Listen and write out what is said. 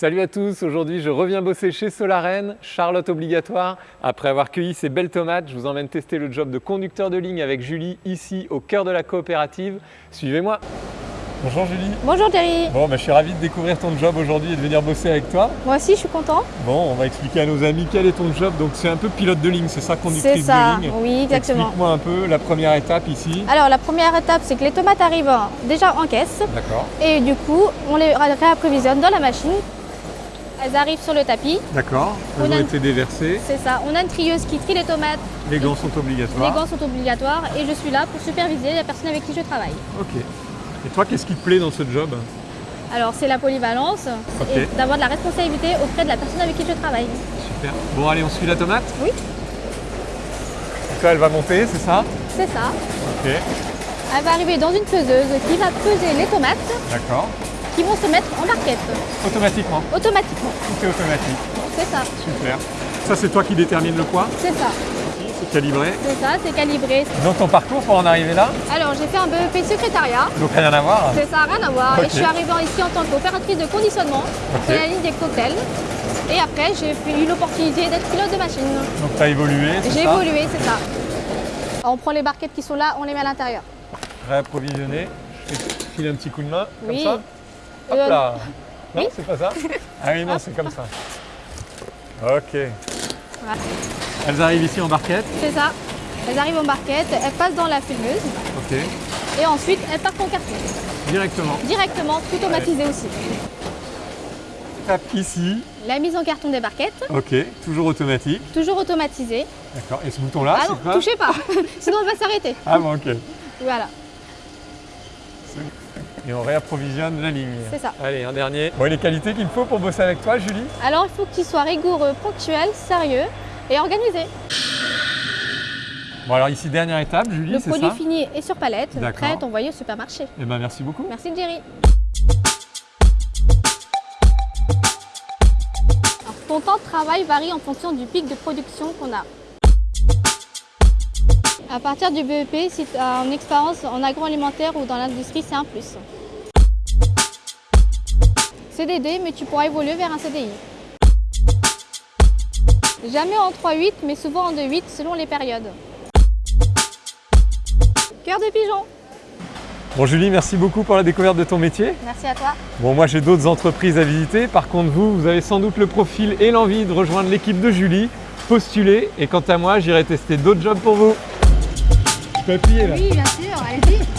Salut à tous, aujourd'hui je reviens bosser chez Solaren, Charlotte obligatoire. Après avoir cueilli ces belles tomates, je vous emmène tester le job de conducteur de ligne avec Julie ici au cœur de la coopérative. Suivez-moi Bonjour Julie Bonjour Thierry Bon, bah, je suis ravi de découvrir ton job aujourd'hui et de venir bosser avec toi. Moi aussi, je suis content. Bon, on va expliquer à nos amis quel est ton job. Donc c'est un peu pilote de ligne, c'est ça, conductrice C'est ça, de ligne? Oui, exactement. Explique-moi un peu la première étape ici. Alors, la première étape, c'est que les tomates arrivent déjà en caisse. D'accord. Et du coup, on les réapprovisionne dans la machine. Elles arrivent sur le tapis. D'accord, On elles a- ont été déversées. C'est ça. On a une trieuse qui trie les tomates. Les gants sont obligatoires. Les gants sont obligatoires. Et je suis là pour superviser la personne avec qui je travaille. Ok. Et toi, qu'est-ce qui te plaît dans ce job? Alors, c'est la polyvalence et d'avoir de la responsabilité auprès de la personne avec qui je travaille. Super. Bon, allez, on suit la tomate? Oui. Donc là, elle va monter, c'est ça? C'est ça. Ok. Elle va arriver dans une peseuse qui va peser les tomates D'accord. Qui vont se mettre en barquette Automatiquement. automatiquement. Tout est automatique. C'est ça. Super. Ça, c'est toi qui détermine le poids C'est ça. C'est calibré. C'est ça. C'est calibré. Dans ton parcours pour en arriver là Alors, j'ai fait un BEP secrétariat. Donc rien à voir C'est ça, rien à voir. Et je suis arrivée ici en tant qu'opératrice de conditionnement Ok. de la ligne des cocktails. Et après, j'ai eu l'opportunité d'être pilote de machine. Donc tu as évolué, J'ai évolué, c'est ça. On prend les barquettes qui sont là, on les met à l'intérieur. Réapprovisionné. Je file un petit coup de main, comme Oui. ça. Hop là Non, oui. c'est pas ça Ah oui, non, c'est comme ça. Ok. Voilà. Elles arrivent ici en barquette. C'est ça. Elles arrivent en barquette, elles passent dans la filmeuse Ok. et ensuite elles partent en carton. Directement. Directement, tout automatisé aussi. Tape ici. La mise en carton des barquettes, Ok. Toujours automatique. toujours automatisé. D'accord. Et ce bouton-là, ah non, touchez pas, sinon on va s'arrêter. Ah bon, ok. Voilà, Et on réapprovisionne la ligne. c'est ça. Allez, un dernier. Bon, et les qualités qu'il me faut pour bosser avec toi, Julie? Alors il faut qu'il soit rigoureux, ponctuel, sérieux et organisé. Bon, alors ici, dernière étape, Julie, Le c'est produit ça? fini est sur palette, D'accord. prêt à être envoyé au supermarché. Eh ben, merci beaucoup. Merci Jerry. Alors, ton temps de travail varie en fonction du pic de production qu'on a. À partir du BEP, si tu as une expérience en agroalimentaire ou dans l'industrie, c'est un plus. CDD, mais tu pourras évoluer vers un CDI. Jamais en 3-8, mais souvent en 2-8 selon les périodes. Cœur de pigeon. Bon, Julie, merci beaucoup pour la découverte de ton métier. Merci à toi. Bon, moi, j'ai d'autres entreprises à visiter. Par contre, vous, vous avez sans doute le profil et l'envie de rejoindre l'équipe de Julie. Postulez. Et quant à moi, j'irai tester d'autres jobs pour vous. Je peux appuyer là Oui, bien sûr, allez-y.